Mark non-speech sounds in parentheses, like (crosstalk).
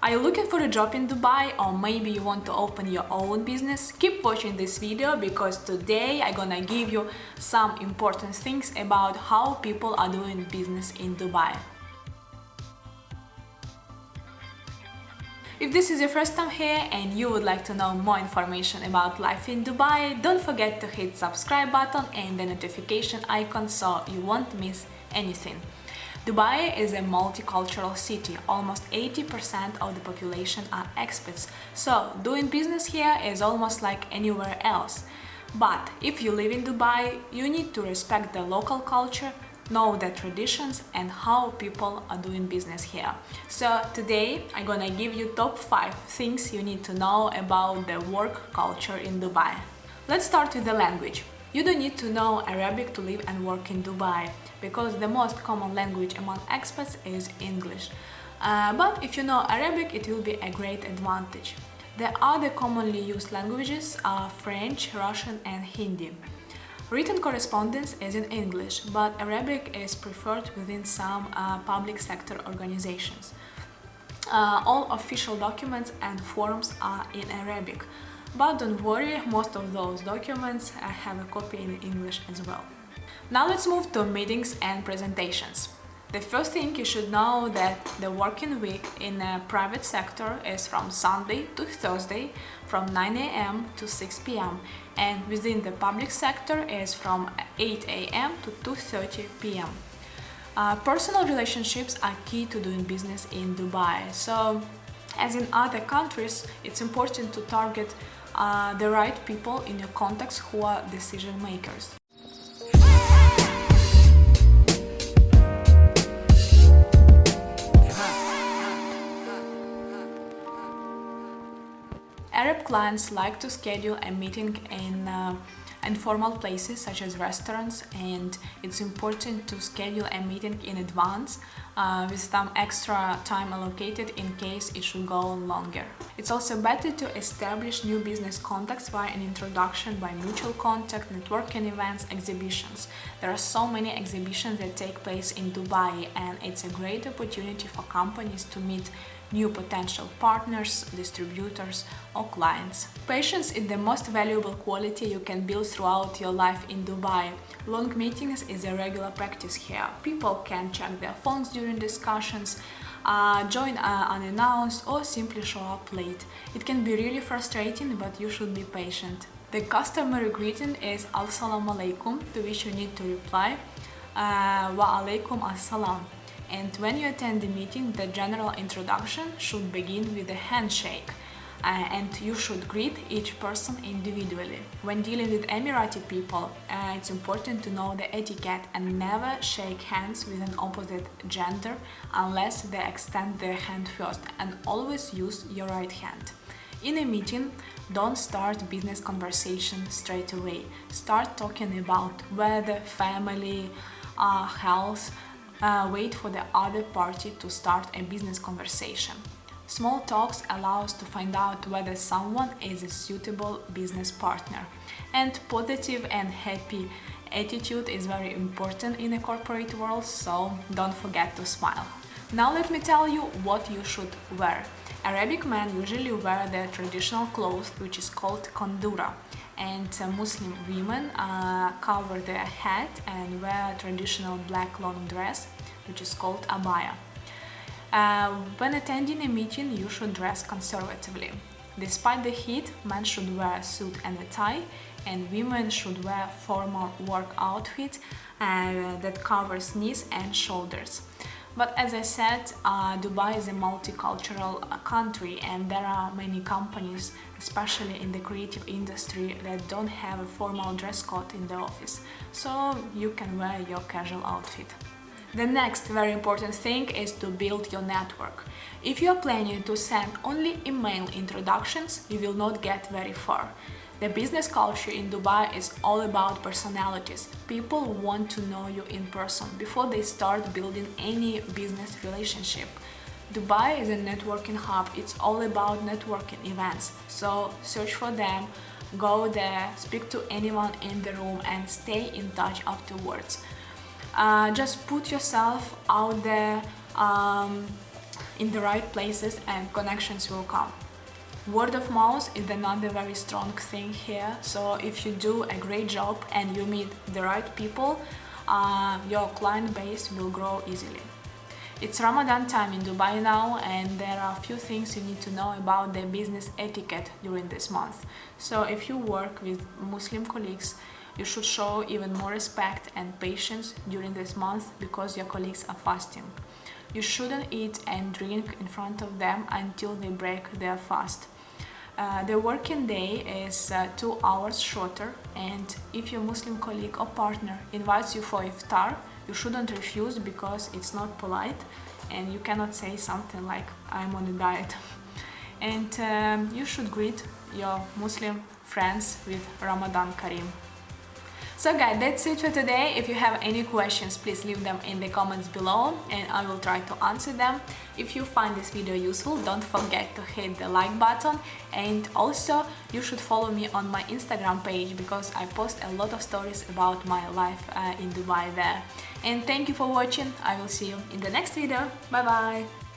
Are you looking for a job in Dubai or maybe you want to open your own business? Keep watching this video because today I'm gonna give you some important things about how people are doing business in Dubai. If this is your first time here and you would like to know more information about life in Dubai, don't forget to hit subscribe button and the notification icon so you won't miss anything. Dubai is a multicultural city. Almost 80% of the population are expats. So doing business here is almost like anywhere else. But if you live in Dubai, you need to respect the local culture, know the traditions and how people are doing business here. So today I'm gonna give you top 5 things you need to know about the work culture in Dubai. Let's start with the language. You don't need to know Arabic to live and work in Dubai because the most common language among expats is English. Uh, but if you know Arabic, it will be a great advantage. The other commonly used languages are French, Russian and Hindi. Written correspondence is in English, but Arabic is preferred within some uh, public sector organizations. Uh, all official documents and forms are in Arabic, but don't worry, most of those documents I have a copy in English as well. Now let's move to meetings and presentations. The first thing you should know that the working week in the private sector is from Sunday to Thursday from 9 a.m. to 6 p.m. and within the public sector is from 8 a.m. to 2.30 p.m. Uh, personal relationships are key to doing business in Dubai. So as in other countries, it's important to target uh, the right people in your contacts who are decision makers. Arab clients like to schedule a meeting in uh, informal places such as restaurants and it's important to schedule a meeting in advance uh, with some extra time allocated in case it should go longer. It's also better to establish new business contacts via an introduction by mutual contact, networking events, exhibitions. There are so many exhibitions that take place in Dubai and it's a great opportunity for companies to meet new potential partners, distributors or clients. Patience is the most valuable quality you can build throughout your life in Dubai. Long meetings is a regular practice here. People can check their phones during discussions, uh, join uh, unannounced or simply show up late. It can be really frustrating, but you should be patient. The customary greeting is Assalamu alaikum, to which you need to reply uh, Wa alaikum assalam and when you attend the meeting, the general introduction should begin with a handshake. Uh, and you should greet each person individually. When dealing with Emirati people, uh, it's important to know the etiquette and never shake hands with an opposite gender unless they extend their hand first and always use your right hand. In a meeting, don't start business conversation straight away. Start talking about weather, family, uh, health, uh, wait for the other party to start a business conversation. Small talks allow us to find out whether someone is a suitable business partner. And positive and happy attitude is very important in the corporate world, so don't forget to smile. Now let me tell you what you should wear. Arabic men usually wear their traditional clothes, which is called kondura and uh, Muslim women uh, cover their head and wear a traditional black long dress which is called abaya. Uh, when attending a meeting you should dress conservatively. Despite the heat, men should wear a suit and a tie and women should wear formal work outfit uh, that covers knees and shoulders. But as I said, uh, Dubai is a multicultural uh, country and there are many companies, especially in the creative industry, that don't have a formal dress code in the office. So you can wear your casual outfit. The next very important thing is to build your network. If you are planning to send only email introductions, you will not get very far. The business culture in Dubai is all about personalities. People want to know you in person before they start building any business relationship. Dubai is a networking hub, it's all about networking events, so search for them, go there, speak to anyone in the room and stay in touch afterwards. Uh, just put yourself out there, um, in the right places and connections will come. Word of mouth is another very strong thing here. So if you do a great job and you meet the right people, uh, your client base will grow easily. It's Ramadan time in Dubai now and there are a few things you need to know about the business etiquette during this month. So if you work with Muslim colleagues, you should show even more respect and patience during this month because your colleagues are fasting. You shouldn't eat and drink in front of them until they break their fast. Uh, the working day is uh, two hours shorter and if your Muslim colleague or partner invites you for iftar, you shouldn't refuse because it's not polite and you cannot say something like I'm on a diet. (laughs) and um, you should greet your Muslim friends with Ramadan Kareem. So guys, that's it for today. If you have any questions, please leave them in the comments below and I will try to answer them. If you find this video useful, don't forget to hit the like button and also you should follow me on my Instagram page because I post a lot of stories about my life uh, in Dubai there. And thank you for watching. I will see you in the next video. Bye bye!